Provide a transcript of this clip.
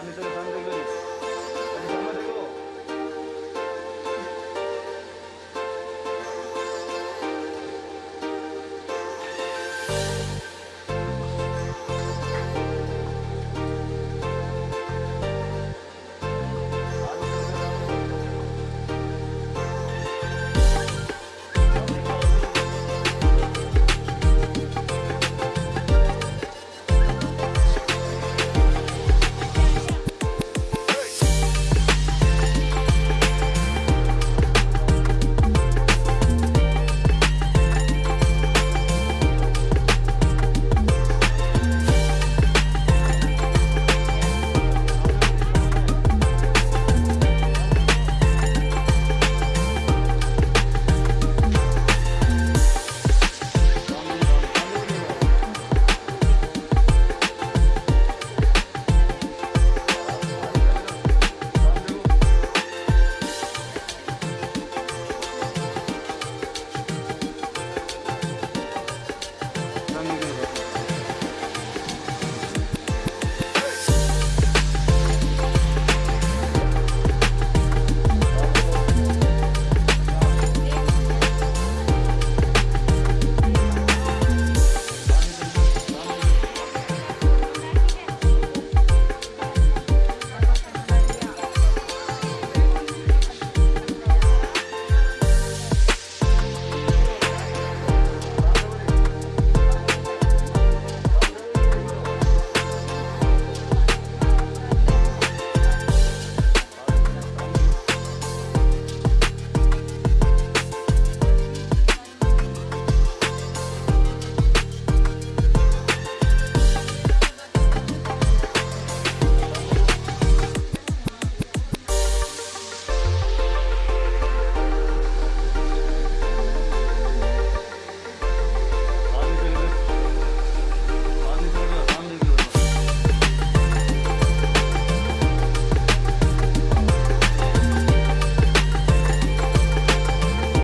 Paano ito